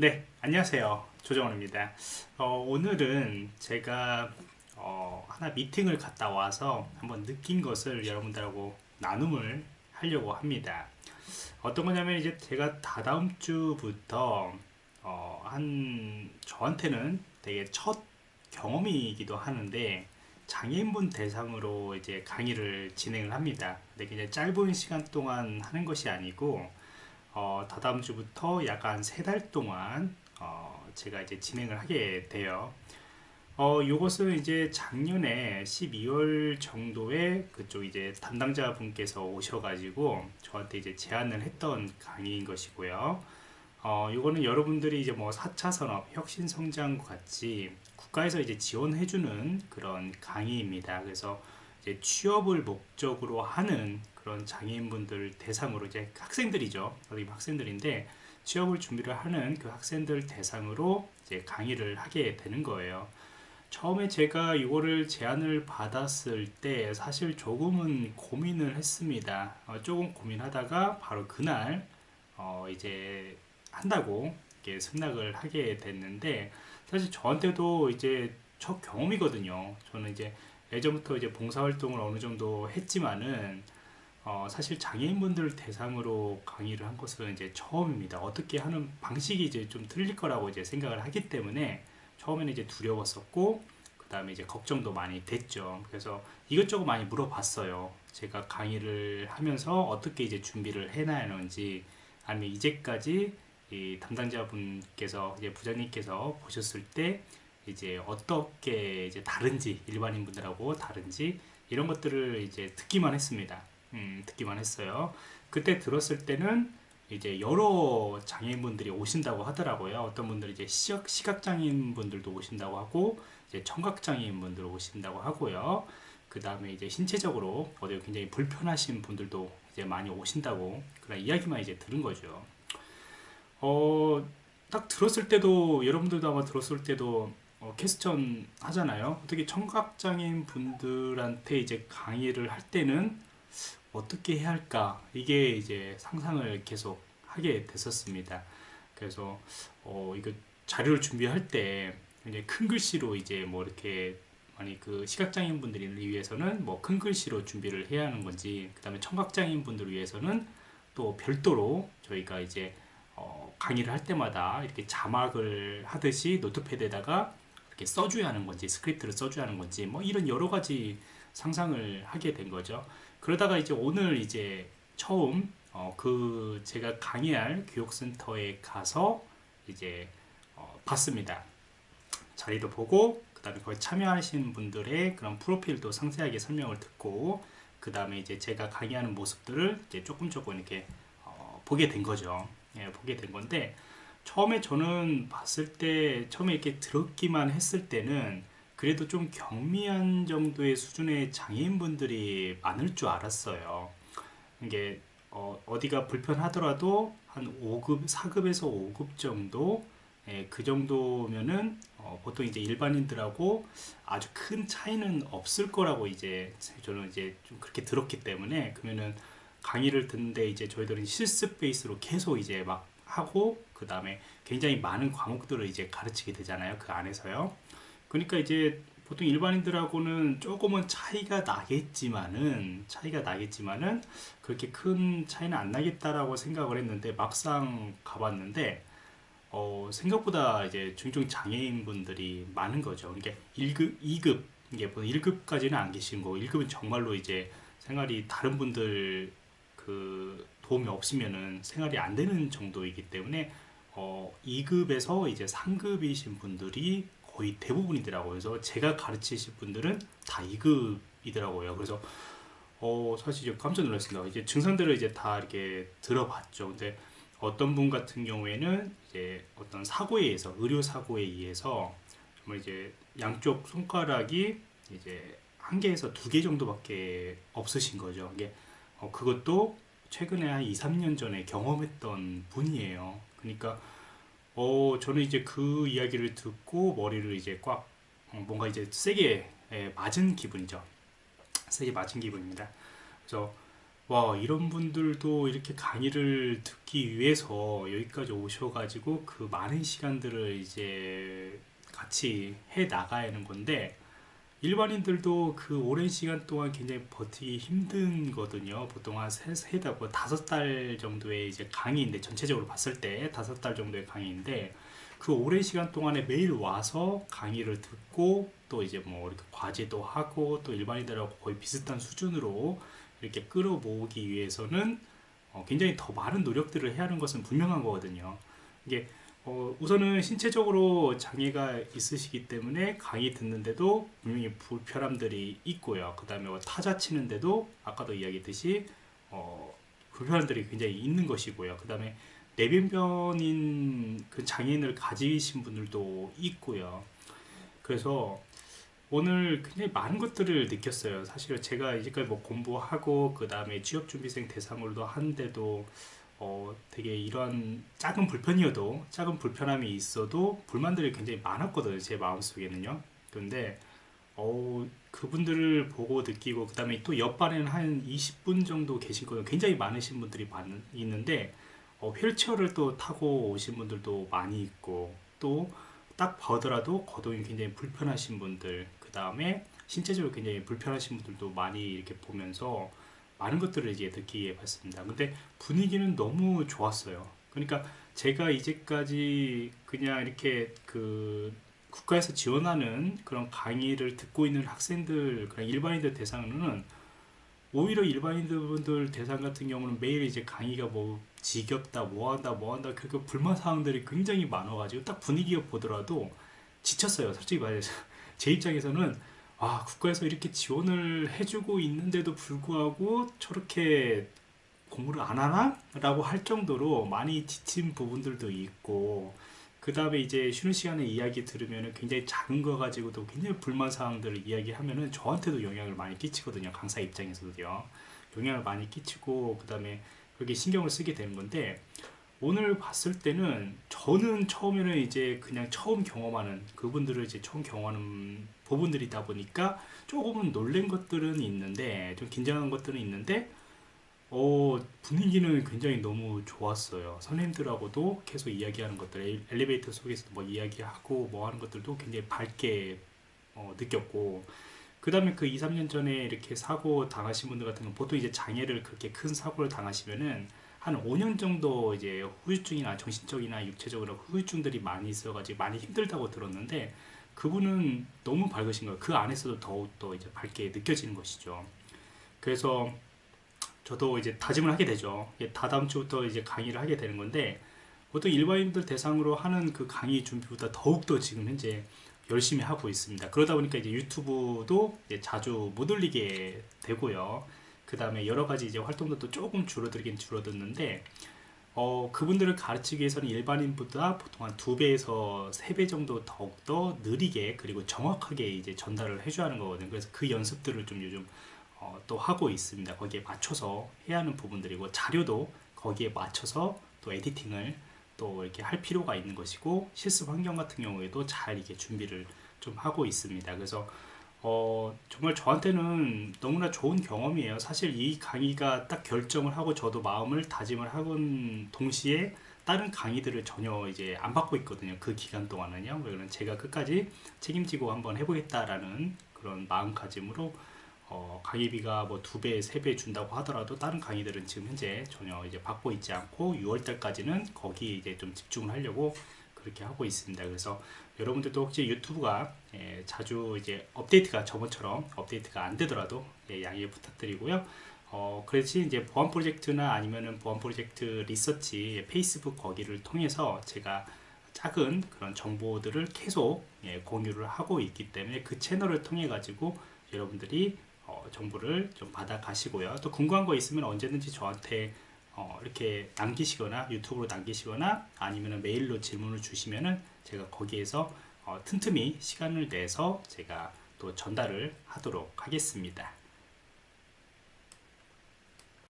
네 안녕하세요. 조정원입니다. 어, 오늘은 제가 어, 하나 미팅을 갔다 와서 한번 느낀 것을 여러분들하고 나눔을 하려고 합니다. 어떤 거냐면 이제 제가 다다음 주부터 어, 한 저한테는 되게 첫 경험이기도 하는데 장애인분 대상으로 이제 강의를 진행을 합니다. 근데 그냥 짧은 시간 동안 하는 것이 아니고 어, 다다음 주부터 약간 세달 동안 어, 제가 이제 진행을 하게 돼요. 어, 요것은 이제 작년에 12월 정도에 그쪽 이제 담당자 분께서 오셔가지고 저한테 이제 제안을 했던 강의인 것이고요. 어, 요거는 여러분들이 이제 뭐 4차 산업 혁신 성장과 같이 국가에서 이제 지원해주는 그런 강의입니다. 그래서 이제 취업을 목적으로 하는 그런 장애인분들 대상으로 이제 학생들이죠. 학생들인데 취업을 준비를 하는 그 학생들 대상으로 이제 강의를 하게 되는 거예요. 처음에 제가 이거를 제안을 받았을 때 사실 조금은 고민을 했습니다. 어, 조금 고민하다가 바로 그날 어, 이제 한다고 이렇게 승낙을 하게 됐는데 사실 저한테도 이제 첫 경험이거든요. 저는 이제 예전부터 이제 봉사활동을 어느 정도 했지만은 어, 사실 장애인분들 대상으로 강의를 한 것은 이제 처음입니다. 어떻게 하는 방식이 이제 좀 틀릴 거라고 이제 생각을 하기 때문에 처음에는 이제 두려웠었고 그 다음에 이제 걱정도 많이 됐죠. 그래서 이것저것 많이 물어봤어요. 제가 강의를 하면서 어떻게 이제 준비를 해놔야 하는지 아니면 이제까지 이 담당자분께서 이제 부장님께서 보셨을 때 이제 어떻게 이제 다른지 일반인 분들하고 다른지 이런 것들을 이제 듣기만 했습니다. 음, 듣기만 했어요. 그때 들었을 때는 이제 여러 장애인분들이 오신다고 하더라고요. 어떤 분들이 이제 시각, 시각장애인 분들도 오신다고 하고, 이제 청각장애인 분들 오신다고 하고요. 그 다음에 이제 신체적으로 어디 굉장히 불편하신 분들도 이제 많이 오신다고 그런 이야기만 이제 들은 거죠. 어, 딱 들었을 때도 여러분들도 아마 들었을 때도 어, 캐스천 하잖아요. 어떻게 청각장애인 분들한테 이제 강의를 할 때는 어떻게 해야 할까 이게 이제 상상을 계속 하게 됐었습니다 그래서 어 이거 자료를 준비할 때 이제 큰 글씨로 이제 뭐 이렇게 아니 그 시각장애인 분들을 위해서는 뭐 큰 글씨로 준비를 해야 하는 건지 그 다음에 청각장애인 분들을 위해서는 또 별도로 저희가 이제 어 강의를 할 때마다 이렇게 자막을 하듯이 notepad에다가 이렇게 써줘야 하는 건지 스크립트를 써줘야 하는 건지 뭐 이런 여러 가지 상상을 하게 된 거죠 그러다가 이제 오늘 이제 처음 어, 그 제가 강의할 교육센터에 가서 이제 어, 봤습니다. 자리도 보고 그 다음에 거기 참여하신 분들의 그런 프로필도 상세하게 설명을 듣고 그 다음에 이제 제가 강의하는 모습들을 이제 조금 조금 이렇게 어, 보게 된 거죠. 예, 보게 된 건데 처음에 저는 봤을 때 처음에 이렇게 들었기만 했을 때는 그래도 좀 경미한 정도의 수준의 장애인분들이 많을 줄 알았어요. 이게 어, 디가 불편하더라도 한 5급, 4급에서 5급 정도 예, 그 정도면은 어, 보통 이제 일반인들하고 아주 큰 차이는 없을 거라고 이제 저는 이제 좀 그렇게 들었기 때문에 그러면은 강의를 듣는데 이제 저희들은 실습 베이스로 계속 이제 막 하고 그 다음에 굉장히 많은 과목들을 이제 가르치게 되잖아요 그 안에서요 그러니까 이제 보통 일반인들하고는 조금은 차이가 나겠지만은 차이가 나겠지만은 그렇게 큰 차이는 안 나겠다라고 생각을 했는데 막상 가봤는데 어, 생각보다 이제 중증 장애인 분들이 많은 거죠. 그러니까 1급, 2급 이게 보통 1급까지는 안 계신 거고 1급은 정말로 이제 생활이 다른 분들 그 도움이 없으면은 생활이 안 되는 정도이기 때문에 어, 2급에서 이제 3급이신 분들이 거의 대부분이더라고요. 그래서 제가 가르치실 분들은 다 2급이더라고요. 그래서 어, 사실 깜짝 놀랐습니다. 이제 증상들을 이제 다 이렇게 들어봤죠. 근데 어떤 분 같은 경우에는 이제 어떤 사고에 의해서 의료 사고에 의해서 정말 이제 양쪽 손가락이 이제 한 개에서 두 개 정도밖에 없으신 거죠. 이게 어, 그것도 최근에 한 2, 3년 전에 경험했던 분이에요. 그러니까 어, 저는 이제 그 이야기를 듣고 머리를 이제 꽉 어, 뭔가 이제 세게 예, 맞은 기분이죠. 세게 맞은 기분입니다. 그래서 와 이런 분들도 이렇게 강의를 듣기 위해서 여기까지 오셔가지고 그 많은 시간들을 이제 같이 해 나가야 하는 건데 일반인들도 그 오랜 시간 동안 굉장히 버티기 힘든 거든요. 보통 한 세, 세 달, 뭐 다섯 달 정도의 이제 강의인데, 전체적으로 봤을 때 다섯 달 정도의 강의인데, 그 오랜 시간 동안에 매일 와서 강의를 듣고, 또 이제 뭐 이렇게 과제도 하고, 또 일반인들하고 거의 비슷한 수준으로 이렇게 끌어모으기 위해서는 어, 굉장히 더 많은 노력들을 해야 하는 것은 분명한 거거든요. 이게 어, 우선은 신체적으로 장애가 있으시기 때문에 강의 듣는데도 분명히 불편함들이 있고요. 그 다음에 뭐 타자 치는데도 아까도 이야기했듯이 어, 불편함들이 굉장히 있는 것이고요. 그 다음에 내변변인 그 장애인을 가지신 분들도 있고요. 그래서 오늘 굉장히 많은 것들을 느꼈어요. 사실 제가 이제까지 뭐 공부하고 그 다음에 취업준비생 대상으로도 한데도 어, 되게 이런 작은 불편이어도 작은 불편함이 있어도 불만들이 굉장히 많았거든요. 제 마음속에는요. 근데 어, 그분들을 보고 느끼고 그 다음에 또 옆반에는 한 20분 정도 계신 거예요. 굉장히 많으신 분들이 많, 있는데 어, 휠체어를 또 타고 오신 분들도 많이 있고 또 딱 보더라도 거동이 굉장히 불편하신 분들 그 다음에 신체적으로 굉장히 불편하신 분들도 많이 이렇게 보면서 많은 것들을 이제 듣기에 봤습니다. 근데 분위기는 너무 좋았어요. 그러니까 제가 이제까지 그냥 이렇게 그 국가에서 지원하는 그런 강의를 듣고 있는 학생들, 그런 일반인들 대상으로는 오히려 일반인들 대상 같은 경우는 매일 이제 강의가 뭐 지겹다, 뭐 한다, 뭐 한다, 그렇게 불만 사항들이 굉장히 많아가지고 딱 분위기 보더라도 지쳤어요. 솔직히 말해서. 제 입장에서는 아, 국가에서 이렇게 지원을 해주고 있는데도 불구하고 저렇게 공부를 안 하나? 라고 할 정도로 많이 지친 부분들도 있고 그 다음에 이제 쉬는 시간에 이야기 들으면 굉장히 작은 거 가지고도 굉장히 불만 사항들을 이야기하면 저한테도 영향을 많이 끼치거든요 강사 입장에서도요 영향을 많이 끼치고 그 다음에 그렇게 신경을 쓰게 되는 건데 오늘 봤을 때는 저는 처음에는 이제 그냥 처음 경험하는 그분들을 이제 처음 경험하는 부분들이다 보니까 조금은 놀란 것들은 있는데 좀 긴장한 것들은 있는데 어, 분위기는 굉장히 너무 좋았어요. 선생님들하고도 계속 이야기하는 것들, 엘리베이터 속에서 뭐 이야기하고 뭐 하는 것들도 굉장히 밝게 어, 느꼈고, 그 다음에 그 2, 3년 전에 이렇게 사고 당하신 분들 같은 경우 보통 이제 장애를 그렇게 큰 사고를 당하시면은 한 5년 정도 이제 후유증이나 정신적이나 육체적으로 후유증들이 많이 있어가지고 많이 힘들다고 들었는데 그분은 너무 밝으신 거예요. 그 안에서도 더욱더 이제 밝게 느껴지는 것이죠. 그래서 저도 이제 다짐을 하게 되죠. 다 다음 주부터 이제 강의를 하게 되는 건데 보통 일반인들 대상으로 하는 그 강의 준비보다 더욱더 지금 현재 열심히 하고 있습니다. 그러다 보니까 이제 유튜브도 이제 자주 못 올리게 되고요. 그 다음에 여러 가지 이제 활동도 조금 줄어들긴 줄어들는데 어, 그분들을 가르치기 위해서는 일반인보다 보통 한 두 배에서 세 배 정도 더욱더 느리게 그리고 정확하게 이제 전달을 해줘야 하는 거거든요. 그래서 그 연습들을 좀 요즘 어, 또 하고 있습니다. 거기에 맞춰서 해야 하는 부분들이고 자료도 거기에 맞춰서 또 에디팅을 또 이렇게 할 필요가 있는 것이고 실습 환경 같은 경우에도 잘 이렇게 준비를 좀 하고 있습니다. 그래서 어, 정말 저한테는 너무나 좋은 경험이에요. 사실 이 강의가 딱 결정을 하고 저도 마음을 다짐을 하곤 동시에 다른 강의들을 전혀 이제 안 받고 있거든요. 그 기간 동안은요. 그러면 제가 끝까지 책임지고 한번 해보겠다라는 그런 마음가짐으로 어, 강의비가 뭐 두 배, 세 배 준다고 하더라도 다른 강의들은 지금 현재 전혀 이제 받고 있지 않고 6월 달까지는 거기에 이제 좀 집중을 하려고 그렇게 하고 있습니다. 그래서 여러분들도 혹시 유튜브가 예, 자주 이제 업데이트가 저번처럼 업데이트가 안 되더라도 예, 양해 부탁드리고요. 어, 그렇지 이제 보안 프로젝트나 아니면은 보안 프로젝트 리서치 페이스북 거기를 통해서 제가 작은 그런 정보들을 계속 예, 공유를 하고 있기 때문에 그 채널을 통해 가지고 여러분들이 어, 정보를 좀 받아 가시고요. 또 궁금한 거 있으면 언제든지 저한테 어, 이렇게 남기시거나 유튜브로 남기시거나 아니면 메일로 질문을 주시면은 제가 거기에서 어, 틈틈이 시간을 내서 제가 또 전달을 하도록 하겠습니다.